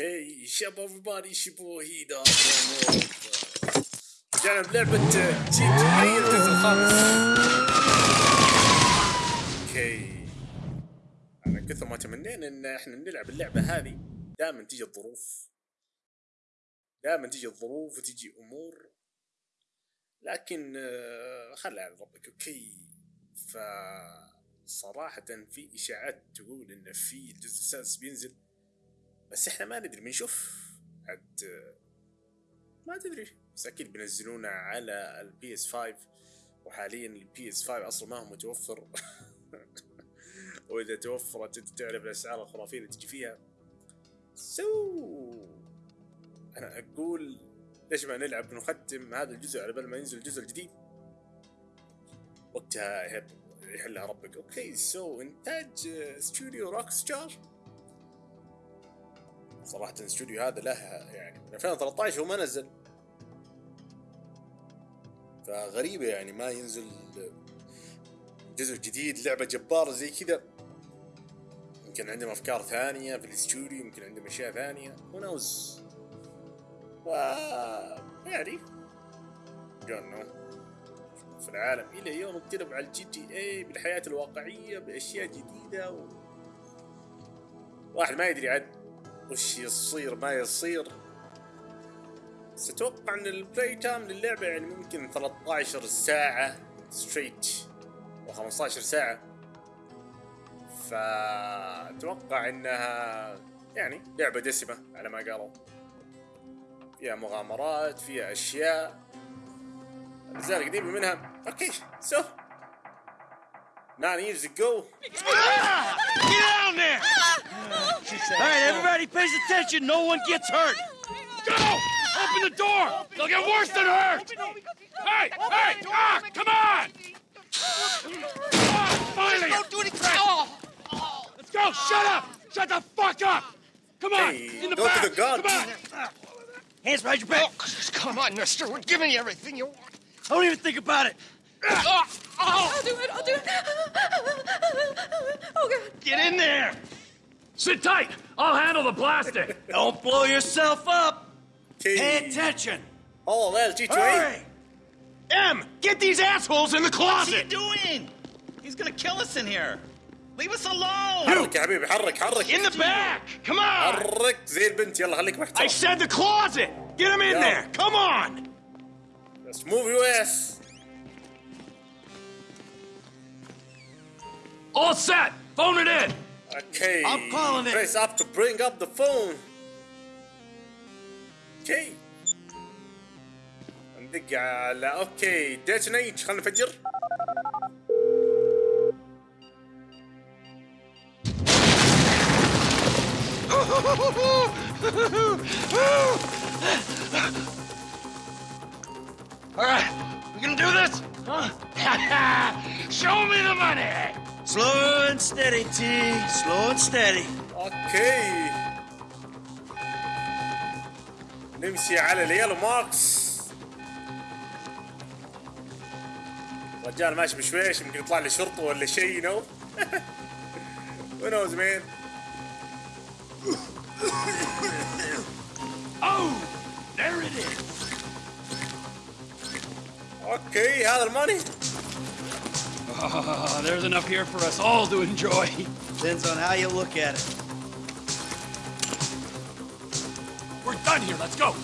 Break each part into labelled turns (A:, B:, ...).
A: أوكي شاب everybody شبو هيدا رجعنا بلعبة جي تي اي الجزء الخامس أوكي أنا كثر ما تمنينا إن إحنا نلعب اللعبة هذه دائما تيجي الظروف. دائما تيجي الظروف وتيجي أمور. لكن آه، خلها على ربك أوكي ف صراحة في إشاعات تقول إن في الجزء السادس بينزل بس إحنا ما ندري بنشوف. عاد ما تدري. بس أكيد بينزلونه على البي اس 5 وحاليا البي اس 5 أصلا ما هو متوفر. وإذا توفرت أنت تعرف الأسعار الخرافية اللي تجي فيها. سو أنا أقول ليش ما نلعب نختم هذا الجزء على بال ما ينزل الجزء الجديد وقتها يحلها ربك. أوكي سو إنتاج استوديو روك ستار صراحة الاستوديو هذا له يعني من 2013 هو ما نزل. فغريبة يعني ما ينزل جزء جديد لعبة جبارة زي كذا. يمكن عندهم أفكار ثانية في الاستوديو يمكن عندهم أشياء ثانية. Knows ف يعني don't know. في العالم إلى يوم اقترب على الجي تي اي بالحياة الواقعية بأشياء جديدة و... واحد ما يدري عاد وش يصير ما يصير. بس أتوقع ان البلاي تايم للعبة يعني ممكن 13 ساعة ستريت و15 ساعة. فأتوقع إنها يعني لعبة دسمة على ما قالوا. فيها مغامرات فيها أشياء. الاجزاء القديمة منها Okay, so nine years ago. Ah!
B: Get down there! Ah! All right, everybody pays attention. No one gets hurt. Go! Open the door! They'll get worse than hurt! Hey! Hey! Ah! Come on! Ah, finally! Don't do anything! Let's go! Shut up! Shut the fuck up! Come on!
A: Hey,
B: In the back! Come on! Hands behind your back!
C: Oh, come on, mister. We're giving you everything you want.
B: Don't even think about it.
C: Ah, oh,
D: I'll do it. I'll do it. Oh God.
C: get in there.
B: Sit tight! I'll handle the plastic! Don't blow yourself up! Pay
A: Okay.
B: attention!
A: Oh, well, G2A.
B: Hurry!
C: M, get these assholes in the
E: What's he
C: closet.
E: doing? He's gonna kill us in here. Leave us alone.
A: حرك يا حبيبي حرك حرك
C: In the back. Come on.
A: حرك زي البنت يلا خليك
C: I
A: محترم
C: said the closet. Get them in
A: Yeah.
C: there. Come on.
A: Let's move your ass
B: All set! Phone it in!
A: Okay
B: I'm calling it.
A: Press up to bring up the phone Okay ندق على اوكي ديتونيت خلينا نفجر
C: All right.
B: Slow and steady, T. Slow and steady.
A: أوكي نمشي على اليلو ماركس رجال ماشي بشويش يمكن يطلع لي شرطة ولا شيء نو Who knows man
B: Oh! There it is!
A: أوكي هذا الماني
B: Ah, there's enough here for us all to enjoy.
E: Depends on how you look at it.
B: We're done here, let's go!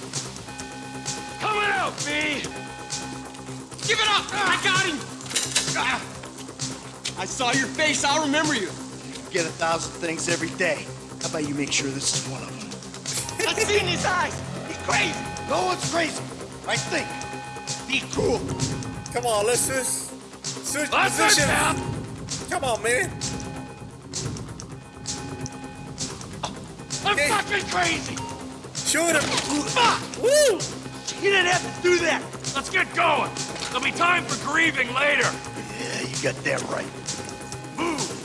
B: Come on out, B!
C: Give it up. I got him. Ah. I saw your face. I'll remember you.
E: You get a thousand things every day. How about you make sure this is one of them?
C: I see in his eyes. He's crazy.
E: No one's crazy. I think. Be cool.
A: Come on let's just switch
B: That's it,
A: position
B: pal!
A: Come on man
B: I'm
A: Okay.
B: fucking crazy!
A: shoot him
B: Fuck!
A: Woo
B: You didn't have to do that! Let's get going! There'll be time for grieving later!
E: Yeah, you got that right.
B: Move!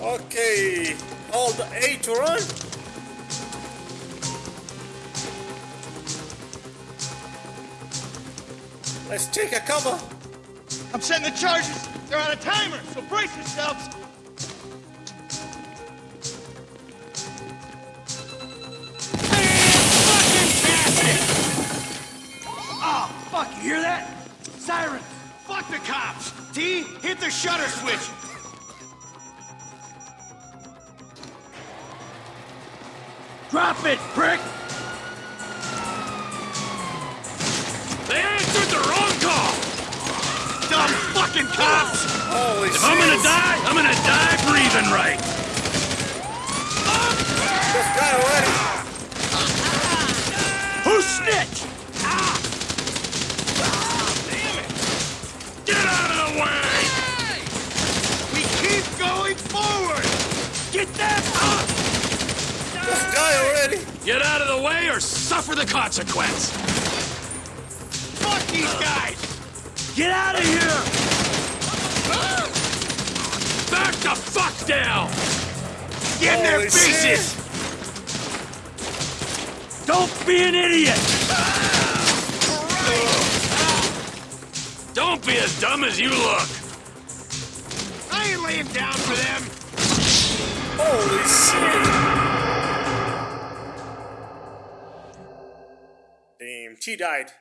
A: Okay hold the A to run Let's take a cover
E: I'm setting the charges. They're on a timer, so brace yourselves.
D: Oh, fuck, you hear that? Sirens!
E: Fuck the cops. T, hit the shutter switch.
D: Drop it, prick!
E: Fucking cops.
A: Holy
B: If I'm gonna die, I'm gonna die breathing right.
A: This guy already.
D: Who snitched?
B: Get out of the way!
E: We keep going forward.
D: Get them up!
A: This guy already.
B: Get out of the way or suffer the consequence! The fuck down!
E: Get in their faces.
D: Don't be an idiot!
B: Don't be as dumb as you look!
E: I ain't laying down for them.
A: Holy shit. Damn, T died.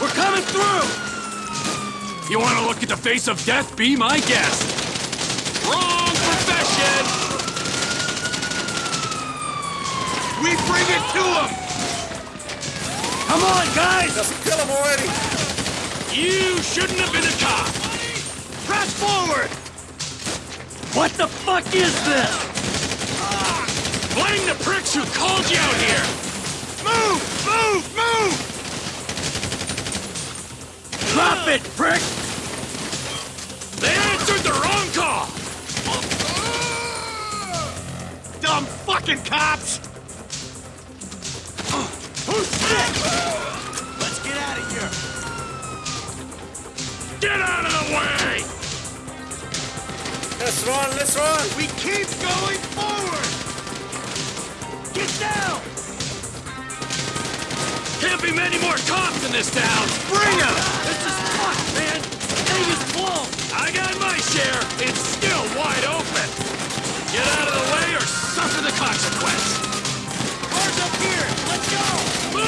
D: We're coming through!
B: You wanna look at the face of death? Be my guest! Wrong profession!
E: We bring it to them.
D: Come on, guys!
A: Just kill him already.
B: You shouldn't have been a cop!
E: Press forward.
D: What the fuck is this?
B: Blame the pricks who called you out here!
E: Move, move, move.
D: Drop it, prick!
B: They answered the wrong call!
E: Dumb fucking cops.
D: Who's snitched? Let's get out of here!
B: Get out of the way!
A: Let's run, let's run.
E: We keep going forward.
D: Get down!
B: Can't be many more cops in this town!
E: Bring them.
D: This is fucked, man! Thing is blown!
B: I got my share. It's still wide open. Get out of the way or suffer the consequence.
D: Cars up here! Let's go!
B: Move!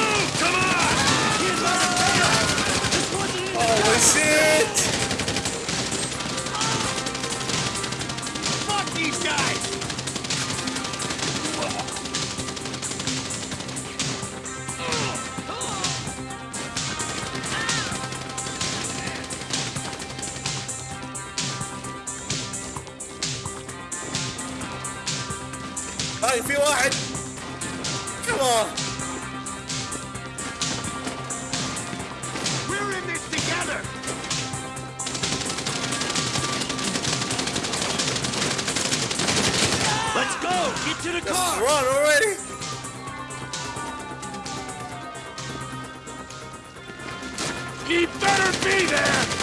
A: هاي في واحد. Come on.
E: We're in this together.
D: Let's go! Get to the
A: Let's
D: car!
A: run already.
B: He better be there!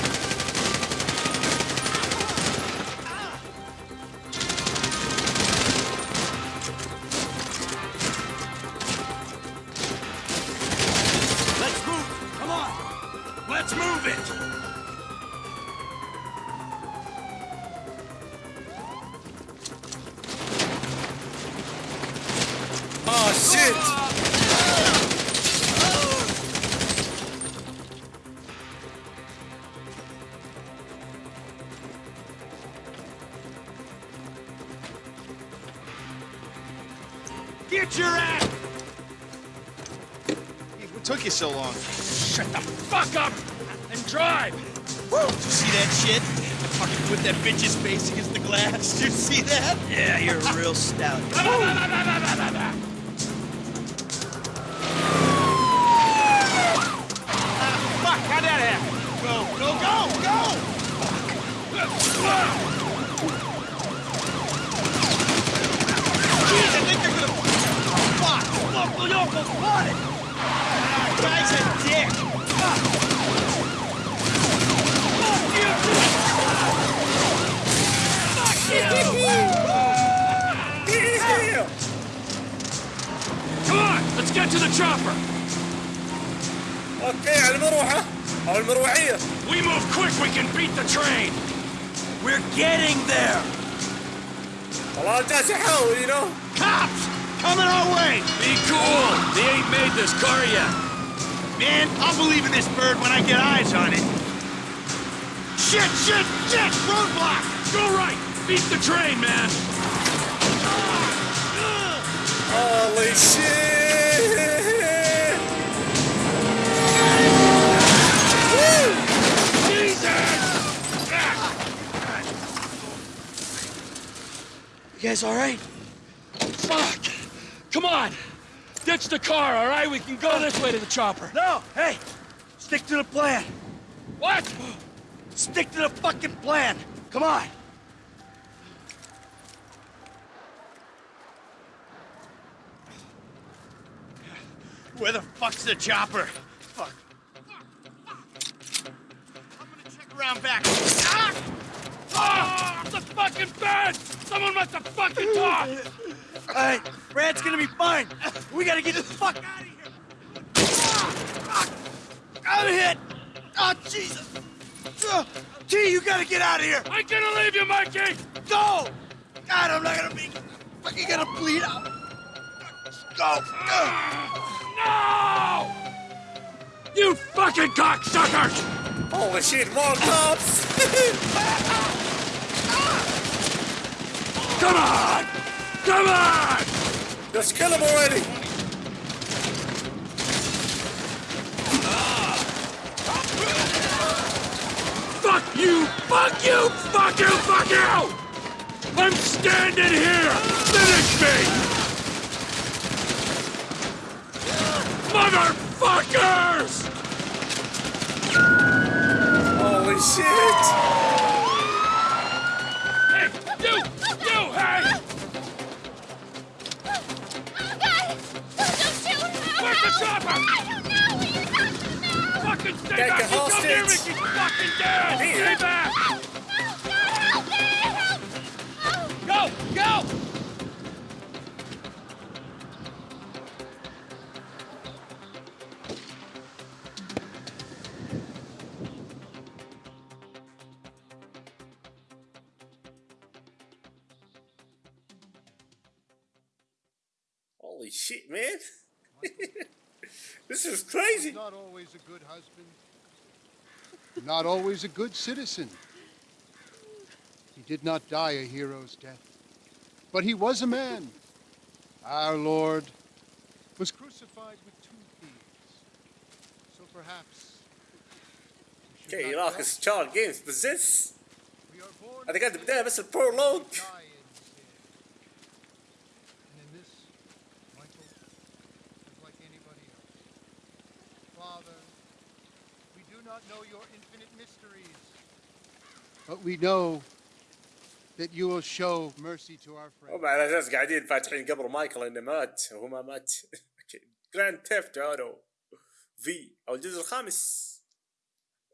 E: Get your ass.
C: What took you so long?
B: Shut the fuck up and drive!
C: Woo! Did you see that shit? I fucking put that bitch's face against the glass. Did you see that? Yeah, you're a real stout.
A: اوكي على المروحه او المروحيه
B: We move quick, we can beat the train.
D: We're getting there.
A: والله جالس يحاول you know
E: Cops! Coming our way!
B: Be cool. They ain't made this car yet.
E: Man, I'll believe in this bird when I get eyes on it. Shit, shit, shit! Roadblock!
B: Go right. Beat the train, man.
A: holy shit
D: Guys all right?
B: Fuck. Come on. Ditch the car, all right? We can go this way to the chopper.
D: No, hey, stick to the plan.
B: What?
D: Stick to the fucking plan. Come on.
E: Where the fuck's the chopper? Fuck. I'm gonna check around back. Ah!
B: Ah! The fucking bed! Someone must have fucking talked!
D: All right, Brad's gonna be fine. We gotta get the fuck out of here. Ah, ah, I'm hit. Oh, Jesus. Uh, T, you gotta get out of here.
B: I'm gonna leave you, Mikey!
D: Go. God, I'm not gonna be fucking gonna bleed out. Go. Uh,
B: No! You fucking cocksuckers!
A: holy shit more cops
B: Come on! Come on!
A: just kill him already
B: Fuck you! Fuck you! Fuck you! Fuck you! I'm standing here! Finish me! Motherfuckers!
A: holy shit shit, man. this is crazy.
F: Not always a good husband. Not always a good citizen. He did not die a hero's death, but he was a man. Our Lord was crucified with two thieves. So perhaps.
A: Okay, you know, his
F: Charles Games, but
A: this. I think I had
F: to be there, Mr. Prologue. Not know your infinite mysteries. But we know that you will show mercy to our friends.
A: هم على أساس قاعدين فاتحين قبر مايكل انه مات وهو ما مات جراند تيفت اورو في أو الجزء الخامس.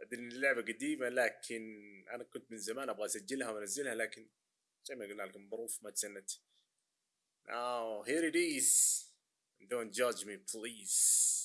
A: أدري إن اللعبة قديمة لكن أنا كنت من زمان أبغى أسجلها وأنزلها لكن زي ما قلنا لكم ظروف ما تسنت. Now here it is. Don't judge me please.